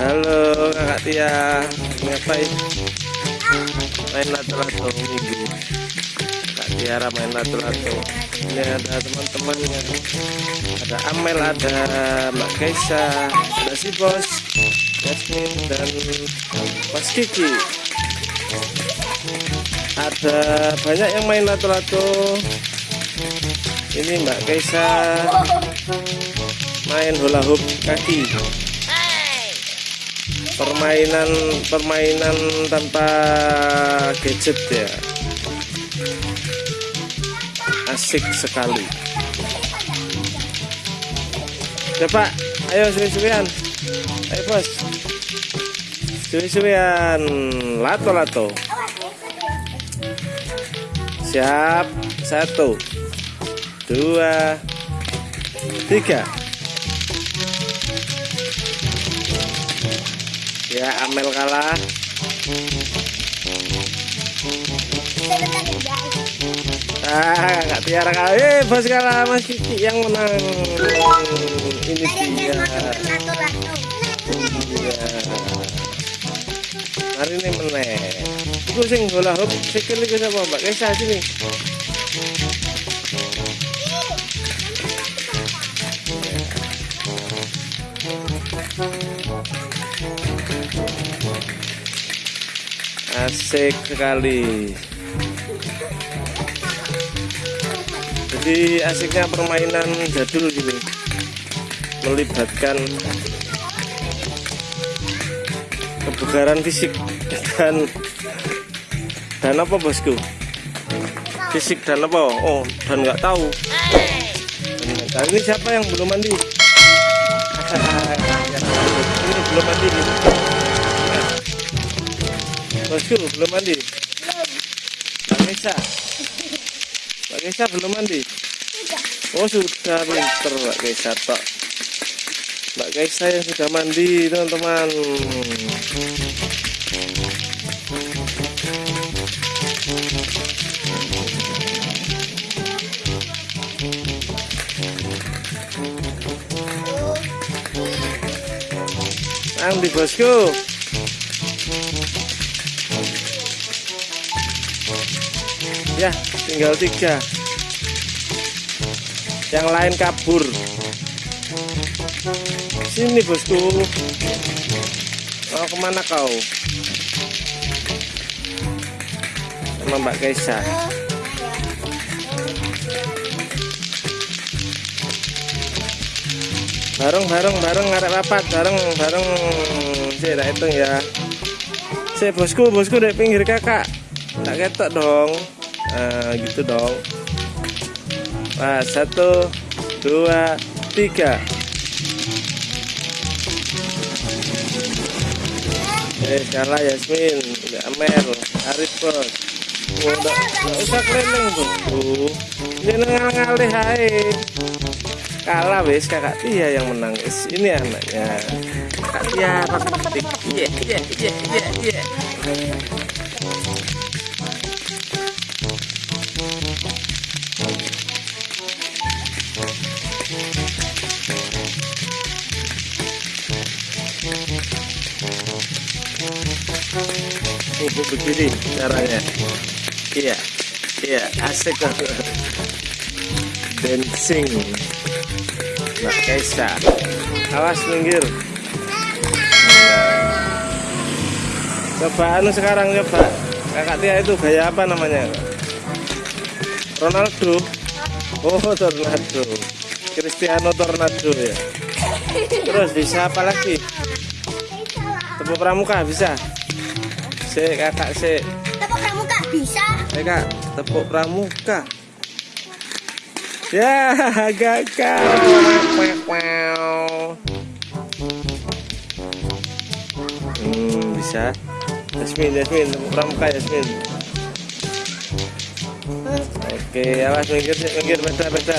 Halo kakak Tia. Ngapain? Main lato-lato minggu. Kak Tiara main lato-lato. Ini ada teman-temannya. Ada Amel, ada Mbak Kaisa Ada si bos Yasmin dan Mas Kiki. Ada banyak yang main lato-lato. Ini Mbak Kaisa Main hula hoop kaki permainan permainan tanpa gadget ya. Asik sekali. Coba ayo suwi-suwian. Ayo bos. Suwi-suwian. Lato-lato. Siap. Satu. Dua. Tiga ya Amel kalah. Ah nggak tiara kalah. Eh bos kalah. Mas Kiki yang menang. Ini dia. hari ini menang itu sing bola hop sikil itu sama mbak? Kesa sini asik sekali. Jadi asiknya permainan jadul gini. Melibatkan kebugaran fisik dan dan apa bosku? Fisik dan apa? Oh dan nggak tahu. Nah, ini siapa yang belum mandi Bosku belum mandi. Mbak Kesa. Mbak Kesa belum mandi. Oh sudah pinter Mbak Kesa tok. Mbak Kesa yang sudah mandi teman-teman. Andi bosku. Ya, tinggal tiga. Yang lain kabur. Sini bosku. Mau ke mana kau? Sama Mbak Kaisa. Bareng bareng bareng ngarep rapat bareng bareng. Sih, tak hitung ya. Si bosku, bosku dari pinggir kakak. Tak ketok dong. Nah, gitu dong. Nah, satu, dua, tiga. Eh, kalah Yasmin, udah Amel, Arif bos. Udah, nggak usah keliling bosku. Jangan ngalih hai. Kalah wes kakak Tia yang menang. Ini anaknya. Kakak Tia, iya, iya, iya, iya, iya. Oh, begini caranya. Iya, iya, asik. Dancing. Mbak Kaisa. Awas minggir. Coba anu sekarang coba. Kakak Tia itu gaya apa namanya? Ronaldo. Oh, Tornado. Cristiano Tornado ya. Terus bisa apa lagi? Tepuk pramuka bisa. Si kakak si. Tepuk pramuka bisa. Eh kak, tepuk pramuka. Ya, gagal. Hmm, bisa. Yasmin, Yasmin, tepuk pramuka Yasmin. Oke, awas minggir, minggir, beda, beda.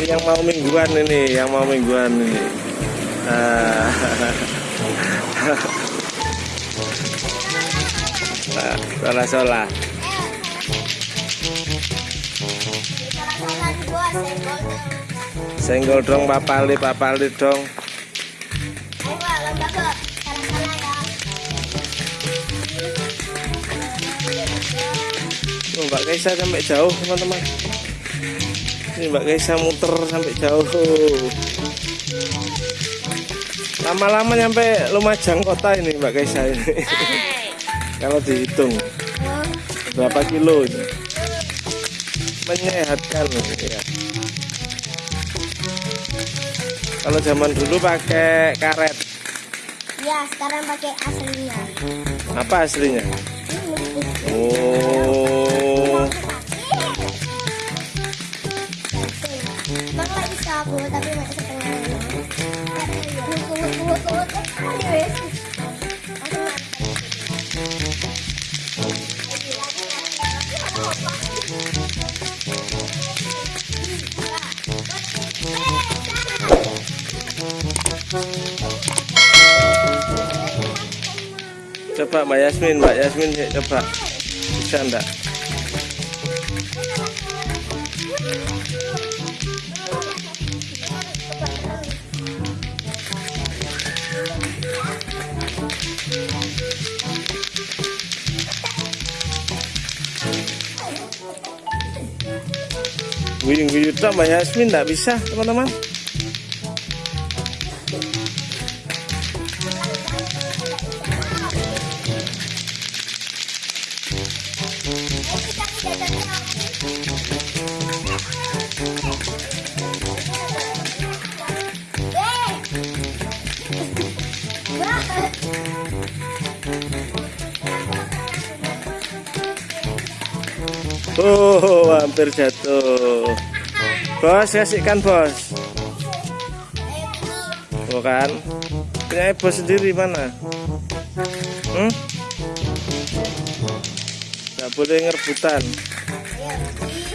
Ini yang mau mingguan ini, yang mau mingguan ini. Ah. salah salah. Senggol dong, papali, papali dong. Oh, Mbak Kaisa sampai jauh teman-teman. Ini Mbak Kaisa muter sampai jauh. Lama-lama nyampe Lumajang kota ini Mbak Kaisa ini. Eh kalau dihitung berapa kilo ini menyehatkan ya. kalau zaman dulu pakai karet Ya, sekarang pakai aslinya. apa aslinya oh tapi coba Mbak Yasmin Mbak Yasmin coba bisa enggak Guyung-guyung tak Mbak Yasmin enggak bisa teman-teman Oh, hampir jatuh. Bos, kasihkan bos. Bukan. Punya bos sendiri mana? Hmm? Gak boleh ngerebutan.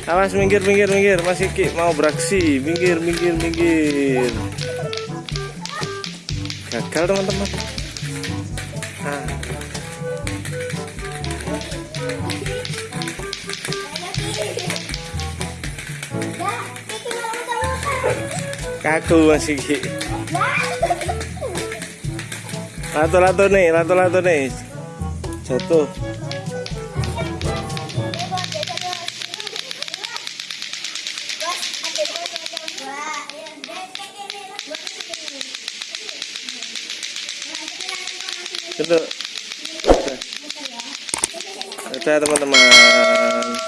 Awas minggir, minggir, minggir. Masih Ki mau beraksi. Minggir, minggir, minggir. Gagal teman-teman. Ah. Kaku masih. Lato-lato nih, lato-lato nih. Jatuh. Udah. Udah teman-teman.